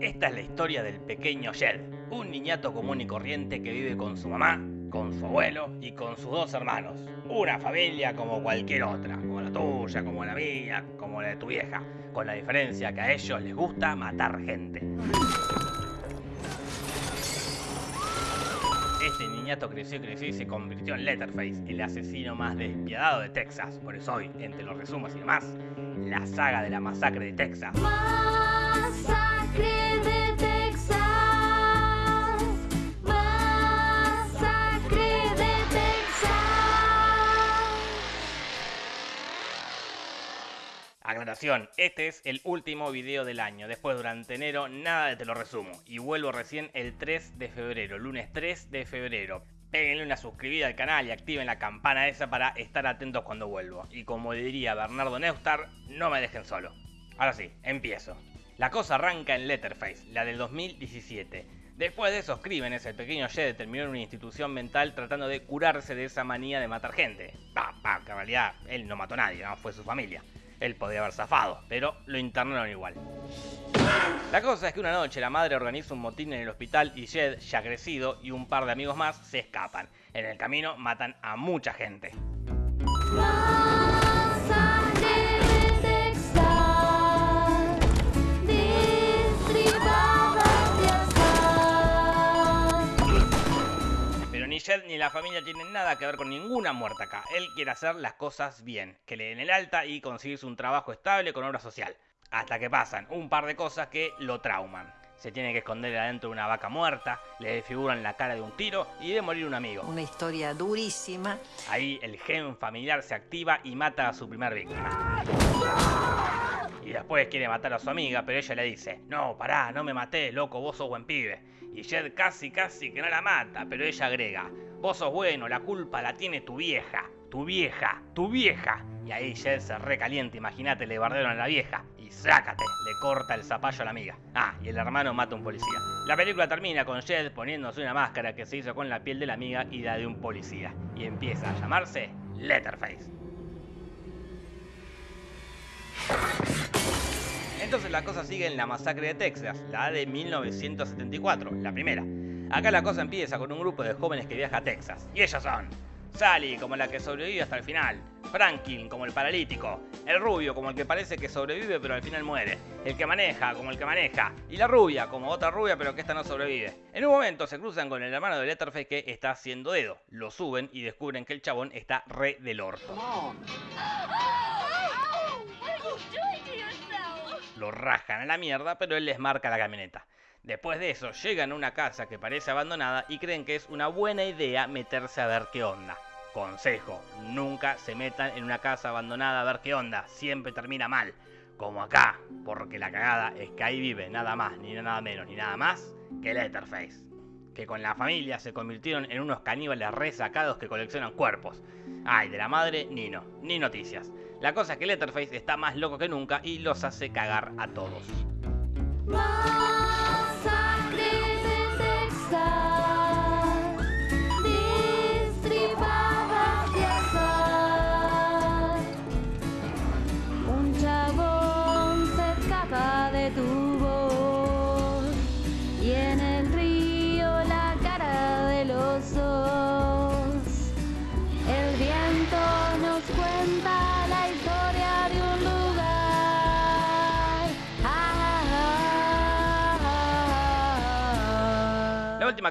Esta es la historia del pequeño Jed, un niñato común y corriente que vive con su mamá, con su abuelo y con sus dos hermanos. Una familia como cualquier otra, como la tuya, como la mía, como la de tu vieja, con la diferencia que a ellos les gusta matar gente. Este niñato creció y creció y se convirtió en Letterface, el asesino más despiadado de Texas. Por eso hoy, entre los resumos y demás, la saga de la masacre de Texas. Masacre Aclaración, este es el último video del año. Después durante enero nada de te lo resumo. Y vuelvo recién el 3 de febrero, lunes 3 de febrero. Péguenle una suscribida al canal y activen la campana esa para estar atentos cuando vuelvo. Y como diría Bernardo Neustar, no me dejen solo. Ahora sí, empiezo. La cosa arranca en Letterface, la del 2017. Después de esos crímenes, el pequeño Jed terminó en una institución mental tratando de curarse de esa manía de matar gente. Pa, pa, que en realidad él no mató a nadie, fue su familia. Él podía haber zafado, pero lo internaron igual. La cosa es que una noche la madre organiza un motín en el hospital y Jed, ya crecido, y un par de amigos más se escapan. En el camino matan a mucha gente. La familia tienen nada que ver con ninguna muerte acá. Él quiere hacer las cosas bien, que le den el alta y conseguirse un trabajo estable con obra social. Hasta que pasan un par de cosas que lo trauman. Se tiene que esconder adentro de una vaca muerta, le desfiguran la cara de un tiro y de morir un amigo. Una historia durísima. Ahí el gen familiar se activa y mata a su primer víctima. Después quiere matar a su amiga, pero ella le dice, no, pará, no me maté, loco, vos sos buen pibe. Y Jed casi, casi que no la mata, pero ella agrega, vos sos bueno, la culpa la tiene tu vieja, tu vieja, tu vieja. Y ahí Jed se recalienta, imagínate, le bardearon a la vieja. Y sácate, le corta el zapallo a la amiga. Ah, y el hermano mata a un policía. La película termina con Jed poniéndose una máscara que se hizo con la piel de la amiga y la de un policía. Y empieza a llamarse Letterface. Entonces la cosa sigue en la masacre de Texas, la de 1974, la primera. Acá la cosa empieza con un grupo de jóvenes que viaja a Texas. Y ellos son Sally, como la que sobrevive hasta el final. Franklin, como el paralítico. El rubio, como el que parece que sobrevive pero al final muere. El que maneja, como el que maneja. Y la rubia, como otra rubia pero que esta no sobrevive. En un momento se cruzan con el hermano de Letterface que está haciendo dedo. Lo suben y descubren que el chabón está re del orto. Lo rajan a la mierda, pero él les marca la camioneta. Después de eso, llegan a una casa que parece abandonada y creen que es una buena idea meterse a ver qué onda. Consejo, nunca se metan en una casa abandonada a ver qué onda, siempre termina mal. Como acá, porque la cagada es que ahí vive nada más, ni nada menos, ni nada más que Letterface. Que con la familia se convirtieron en unos caníbales resacados que coleccionan cuerpos. Ay, de la madre, ni no, ni noticias. La cosa es que Letterface está más loco que nunca y los hace cagar a todos.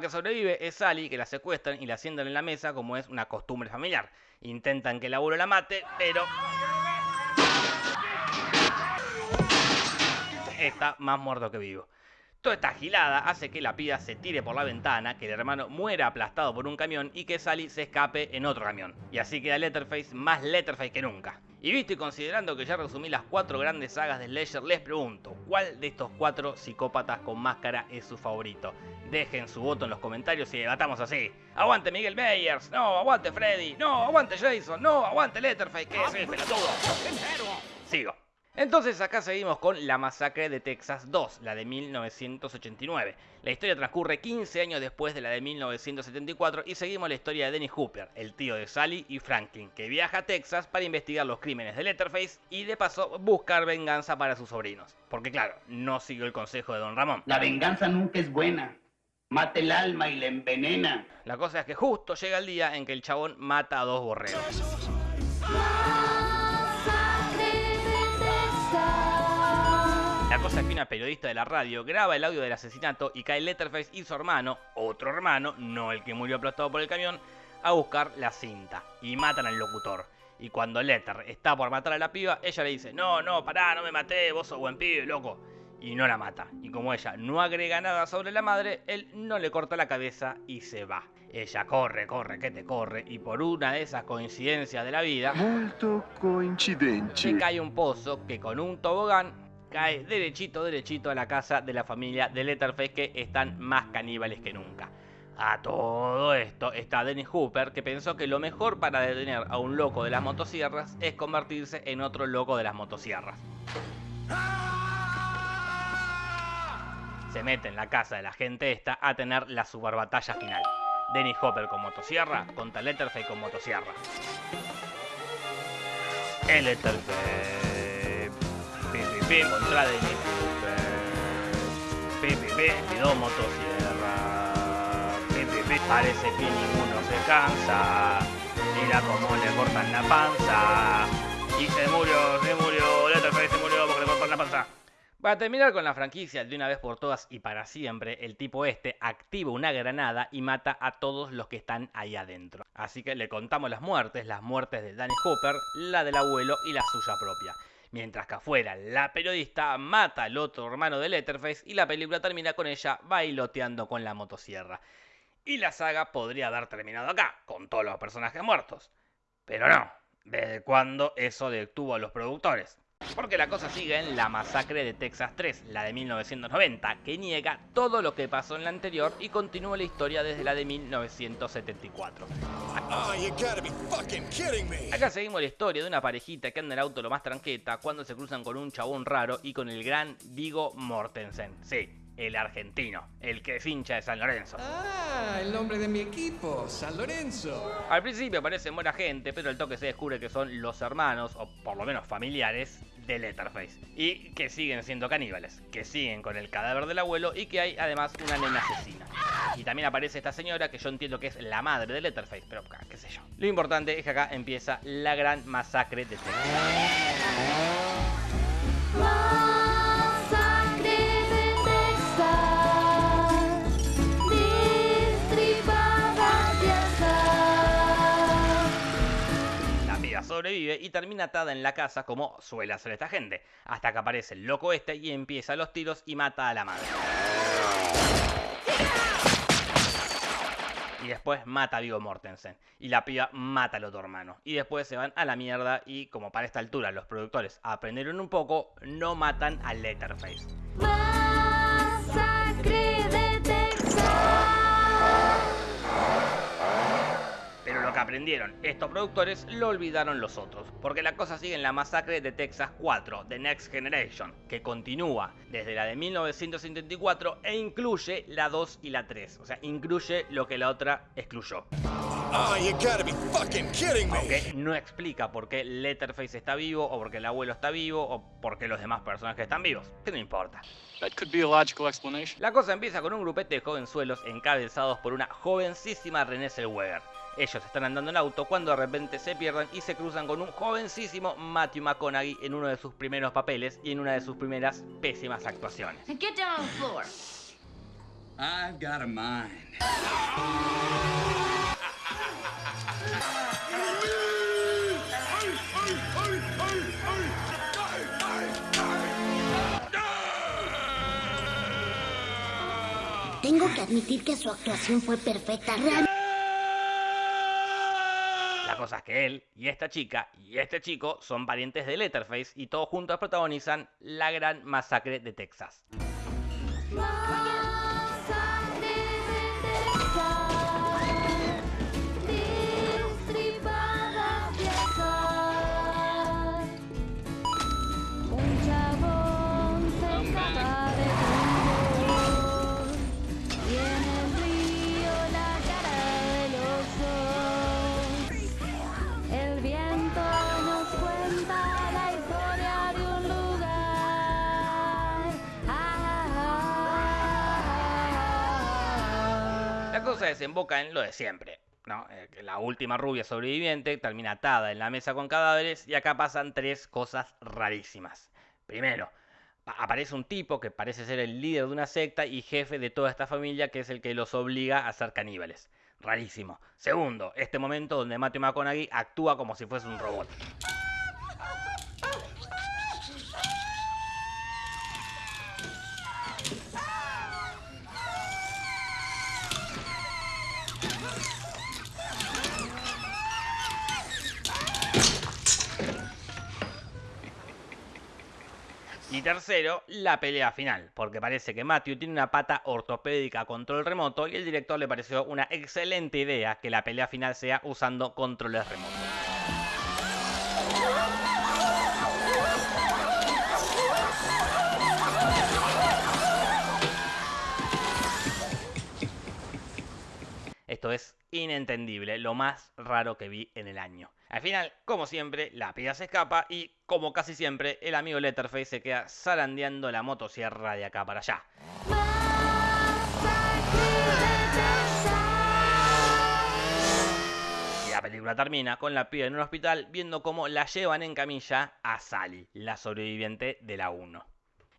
Que sobrevive es Sally, que la secuestran y la sientan en la mesa como es una costumbre familiar. Intentan que el abuelo la mate, pero... Está más muerto que vivo. Toda esta gilada hace que la pida se tire por la ventana, que el hermano muera aplastado por un camión y que Sally se escape en otro camión. Y así queda Letterface más Letterface que nunca. Y visto y considerando que ya resumí las cuatro grandes sagas de Slasher, les pregunto, ¿cuál de estos cuatro psicópatas con máscara es su favorito? Dejen su voto en los comentarios y debatamos así. ¡Aguante Miguel Myers! ¡No! ¡Aguante Freddy! ¡No! ¡Aguante Jason! ¡No! ¡Aguante Letterface! ¿Qué es el pelotudo? Sigo. Entonces acá seguimos con La Masacre de Texas 2, la de 1989. La historia transcurre 15 años después de la de 1974 y seguimos la historia de Dennis Hooper, el tío de Sally y Franklin, que viaja a Texas para investigar los crímenes de Letterface y de paso buscar venganza para sus sobrinos. Porque claro, no siguió el consejo de Don Ramón. La venganza nunca es buena. Mata el alma y la envenena. La cosa es que justo llega el día en que el chabón mata a dos borregos. La cosa es que una periodista de la radio graba el audio del asesinato y cae Letterface y su hermano, otro hermano, no el que murió aplastado por el camión, a buscar la cinta y matan al locutor. Y cuando Letter está por matar a la piba, ella le dice, no, no, pará, no me maté, vos sos buen pibe, loco. Y no la mata. Y como ella no agrega nada sobre la madre, él no le corta la cabeza y se va. Ella corre, corre, que te corre, y por una de esas coincidencias de la vida, Molto se coincidente. cae un pozo que con un tobogán cae derechito, derechito a la casa de la familia de Letterface que están más caníbales que nunca. A todo esto está Dennis Hooper que pensó que lo mejor para detener a un loco de las motosierras es convertirse en otro loco de las motosierras. Se mete en la casa de la gente esta a tener la superbatalla final. Dennis Hopper con motosierra contra Letterface con motosierra. El Letterface. Hopper. Parece que ninguno se cansa. Mira cómo le cortan la panza. Para terminar con la franquicia de una vez por todas y para siempre, el tipo este activa una granada y mata a todos los que están ahí adentro. Así que le contamos las muertes, las muertes de Danny Hooper, la del abuelo y la suya propia. Mientras que afuera, la periodista mata al otro hermano de Letterface y la película termina con ella bailoteando con la motosierra. Y la saga podría haber terminado acá, con todos los personajes muertos. Pero no, ¿desde cuándo eso detuvo a los productores? Porque la cosa sigue en La Masacre de Texas 3, la de 1990, que niega todo lo que pasó en la anterior y continúa la historia desde la de 1974. Oh, you gotta be fucking kidding me. Acá seguimos la historia de una parejita que anda en el auto lo más tranqueta cuando se cruzan con un chabón raro y con el gran Vigo Mortensen. Sí, el argentino, el que es hincha de San Lorenzo. Ah, el nombre de mi equipo, San Lorenzo. Al principio parece buena gente, pero al toque se descubre que son los hermanos, o por lo menos familiares, de Letterface. Y que siguen siendo caníbales, que siguen con el cadáver del abuelo y que hay además una nena asesina. Y también aparece esta señora que yo entiendo que es la madre de Letterface, pero qué sé yo. Lo importante es que acá empieza la gran masacre de Texas. Sobrevive y termina atada en la casa como suele hacer esta gente, hasta que aparece el loco este y empieza los tiros y mata a la madre. Y después mata a Vigo Mortensen. Y la piba mata al otro hermano. Y después se van a la mierda y como para esta altura los productores aprendieron un poco, no matan a Letterface. Lo que aprendieron estos productores lo olvidaron los otros, porque la cosa sigue en la masacre de Texas 4, The Next Generation, que continúa desde la de 1974 e incluye la 2 y la 3, o sea, incluye lo que la otra excluyó. Oh, you gotta be fucking kidding me. Aunque no explica por qué Letterface está vivo, o por qué el abuelo está vivo, o por qué los demás personajes están vivos, que no importa. That could be a logical explanation. La cosa empieza con un grupete de jovenzuelos encabezados por una jovencísima Renée Zellweger. Ellos están andando en auto cuando de repente se pierden y se cruzan con un jovencísimo Matthew McConaughey en uno de sus primeros papeles y en una de sus primeras pésimas actuaciones. Get down on the floor. I've got a mind. Tengo que admitir que su actuación fue perfecta. Real- La cosa es que él y esta chica y este chico son parientes de Letterface y todos juntos protagonizan la gran masacre de Texas. Desemboca en lo de siempre. Eh, La última rubia sobreviviente termina atada en la mesa con cadáveres y acá pasan tres cosas rarísimas. Primero, aparece un tipo que parece ser el líder de una secta y jefe de toda esta familia que es el que los obliga a ser caníbales. Rarísimo. Segundo, este momento donde Matthew McConaughey actúa como si fuese un robot. Y tercero, la pelea final, porque parece que Matthew tiene una pata ortopédica a control remoto y el director le pareció una excelente idea que la pelea final sea usando controles remotos. Esto es inentendible, lo más raro que vi en el año. Al final, como siempre, la pía se escapa y, como casi siempre, el amigo Letterface se queda zarandeando la motosierra de acá para allá. Y la película termina con la piba en un hospital viendo cómo la llevan en camilla a Sally, la sobreviviente de la 1.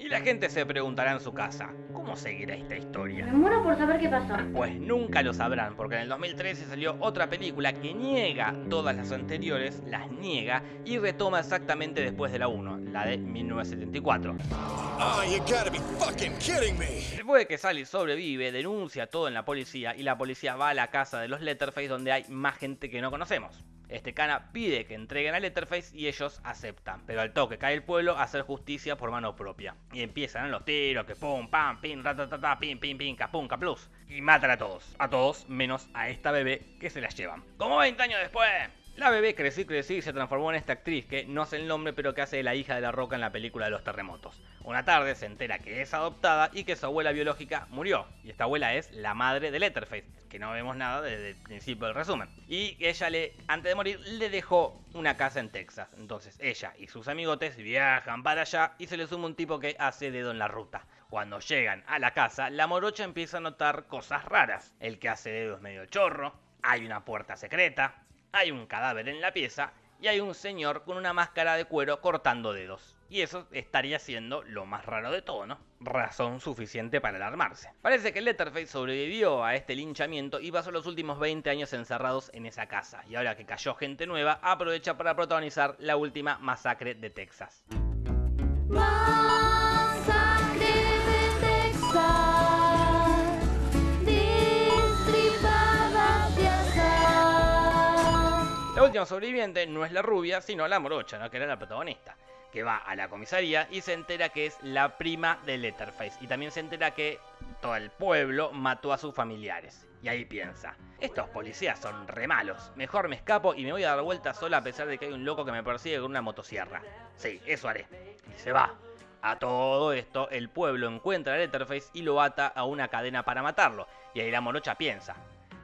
Y la gente se preguntará en su casa, ¿cómo seguirá esta historia? Me muero por saber qué pasó. Pues nunca lo sabrán, porque en el 2013 salió otra película que niega todas las anteriores, las niega y retoma exactamente después de la 1, la de 1974. Oh, you gotta be fucking kidding me. Después de que Sally sobrevive, denuncia todo en la policía y la policía va a la casa de los Letterface donde hay más gente que no conocemos. Este cana pide que entreguen a Letterface y ellos aceptan, pero al toque cae el pueblo a hacer justicia por mano propia. Y empiezan los tiros, que pum, pam, pim, ratatata, pim, pim, pim, capum, caplus. Y matan a todos, a todos menos a esta bebé que se las llevan. Como 20 años después, la bebé creció y creció y se transformó en esta actriz que no sé el nombre pero que hace de la hija de la roca en la película de los terremotos. Una tarde se entera que es adoptada y que su abuela biológica murió. Y esta abuela es la madre de Letterface, que no vemos nada desde el principio del resumen. Y ella le, antes de morir, le dejó una casa en Texas. Entonces ella y sus amigotes viajan para allá y se le suma un tipo que hace dedo en la ruta. Cuando llegan a la casa, la morocha empieza a notar cosas raras. El que hace dedo es medio chorro, hay una puerta secreta, hay un cadáver en la pieza y hay un señor con una máscara de cuero cortando dedos. Y eso estaría siendo lo más raro de todo, ¿no? Razón suficiente para alarmarse. Parece que Letterface sobrevivió a este linchamiento y pasó los últimos 20 años encerrados en esa casa. Y ahora que cayó gente nueva, aprovecha para protagonizar la última masacre de Texas. Última sobreviviente no es la rubia, sino la morocha, que era la protagonista, que va a la comisaría y se entera que es la prima de Letterface. Y también se entera que todo el pueblo mató a sus familiares. Y ahí piensa, estos policías son re malos, mejor me escapo y me voy a dar vuelta sola a pesar de que hay un loco que me persigue con una motosierra. Sí, eso haré. Y se va. A todo esto, el pueblo encuentra a Letterface y lo ata a una cadena para matarlo. Y ahí la morocha piensa,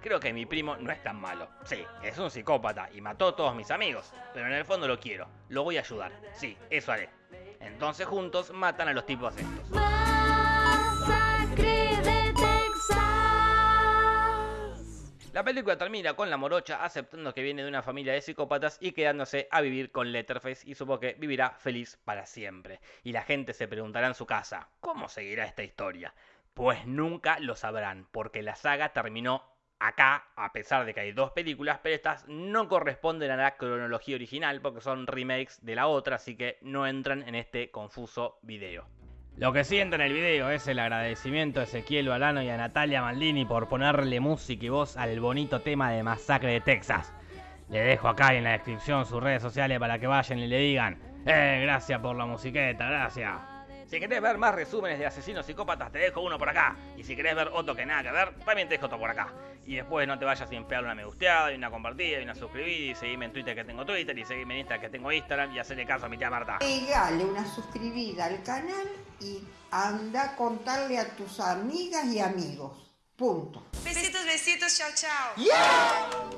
Creo que mi primo no es tan malo. Sí, es un psicópata y mató a todos mis amigos, pero en el fondo lo quiero. Lo voy a ayudar. Sí, eso haré. Entonces juntos matan a los tipos estos. La película termina con la morocha aceptando que viene de una familia de psicópatas y quedándose a vivir con Letterface y supo que vivirá feliz para siempre. Y la gente se preguntará en su casa, ¿cómo seguirá esta historia? Pues nunca lo sabrán, porque la saga terminó acá, a pesar de que hay dos películas, pero estas no corresponden a la cronología original porque son remakes de la otra, así que no entran en este confuso video. Lo que siento en el video es el agradecimiento a Ezequiel Balano y a Natalia Maldini por ponerle música y voz al bonito tema de Masacre de Texas. Le dejo acá en la descripción sus redes sociales para que vayan y le digan, eh, gracias por la musiqueta, gracias. Si querés ver más resúmenes de asesinos psicópatas, te dejo uno por acá. Y si querés ver otro que nada que ver, también te dejo otro por acá. Y después no te vayas sin pegarle una me gusteada, y una compartida, y una suscribida, y seguime en Twitter que tengo Twitter, y seguime en Instagram que tengo Instagram, y hacerle caso a mi tía Marta. Pegale una suscribida al canal y anda a contarle a tus amigas y amigos. Punto. Besitos, besitos, chao, chao.